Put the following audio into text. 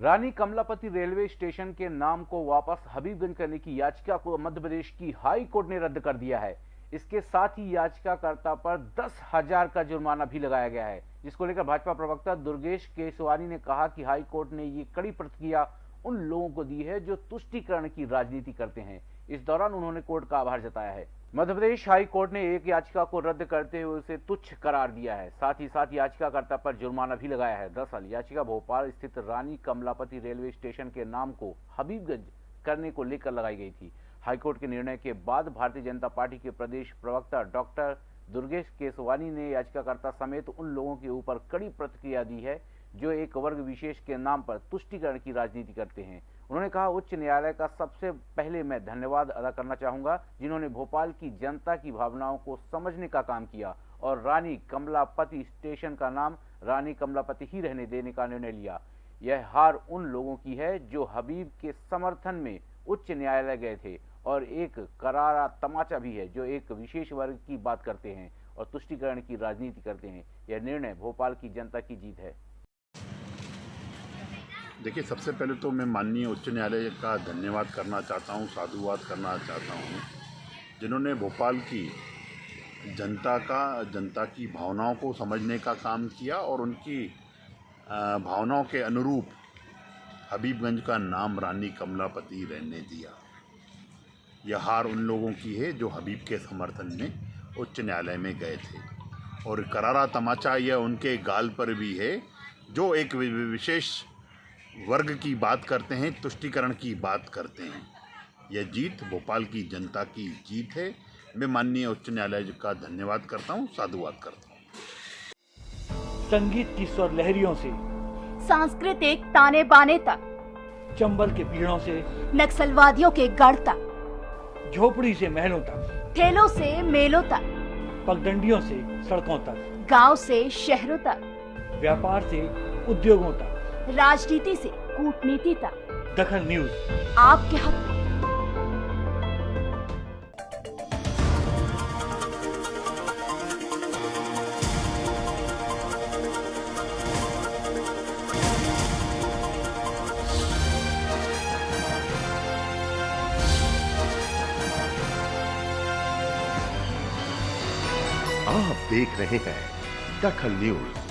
रानी Kamlapati railway station के नाम को वापस हबीबगंज करने की याचिका को मध्य प्रदेश की हाई कोर्ट ने रद्द कर दिया है। इसके साथ ही याचिकाकर्ता पर दस हज़ार का जुर्माना भी लगाया गया है, जिसको लेकर भाजपा प्रवक्ता दुर्गेश केसवानी ने कहा कि हाई कोर्ट ने ये कड़ी प्रतिक्रिया उन लोगों को दी है जो तुष्टिकरण की राजनीति करते हैं। इस दौरान उन्होंने कोर्ट का आभार जताया है। मध्य प्रदेश हाई कोर्ट ने एक याचिका को रद्द करते हुए उसे तुच्छ करार दिया है। साथ ही साथ याचिकाकर्ता पर जुर्माना भी लगाया है। दरअसल याचिका भोपाल स्थित रानी कमलापति रेलवे स्टेशन के नाम को हबीबगंज करने को लेकर लगाई गई थी। हाईकोर्ट के निर्णय के बाद भारतीय जनता पार्टी के प्रदेश प्रवक्ता डॉक्टर दुर्गेश केसवानी ने याचिकाकर्ता समेत उन लोगों के ऊपर कड़ी प्रतिक्रिया दी है, जो एक वर्ग विशेष के नाम पर तुष्टिकरण की राजनीति करते हैं। उन्होंने कहा, उच्च न्यायालय का सबसे पहले मैं धन्यवाद अदा करना चाहूँगा, जिन्होंने भोपाल की जनता की भावनाओं को समझने का काम किया और रानी कमलापति स्टेशन का नाम रानी कमलापति ही रहने देने का निर्णय लिया। यह हार उन लोगों की है जो हबीब के समर्थन में उच्च न्यायालय गए थे और एक करारा तमाचा भी है जो एक विशेष वर्ग की बात करते हैं और तुष्टिकरण की राजनीति करते हैं। यह निर्णय भोपाल की जनता की जीत है। देखिए, सबसे पहले तो मैं माननीय उच्च न्यायालय का धन्यवाद करना चाहता हूँ, साधुवाद करना चाहता हूँ, जिन्होंने भोपाल की जनता का, जनता की भावनाओं को समझने का काम किया और उनकी भावनाओं के अनुरूप हबीबगंज का नाम रानी कमलापति रहने दिया। यह हार उन लोगों की है जो हबीब के समर्थन में उच्च न्यायालय में गए थे। और करारा तमाचा यह उनके गाल पर भी है, जो एक विशेष वर्ग की बात करते हैं तुष्टिकरण की बात करते हैं। यह जीत भोपाल की जनता की जीत है। मैं माननीय उच्च न्यायालय का धन्यवाद करता हूँ साधुवाद करता हूँ। संगीत की स्वर लहरियों से सांस्कृतिक ताने बाने तक चंबल के पीड़ों से नक्सलवादियों के गढ़ तक झोपड़ी से महलों तक ठेलों से मेलों तक पगडंडियों से सड़कों तक गाँव से शहरों तक व्यापार से उद्योगों तक। राजनीति से कूटनीति तक। दखन न्यूज़। आपके हक। में आप देख रहे हैं दखल न्यूज़।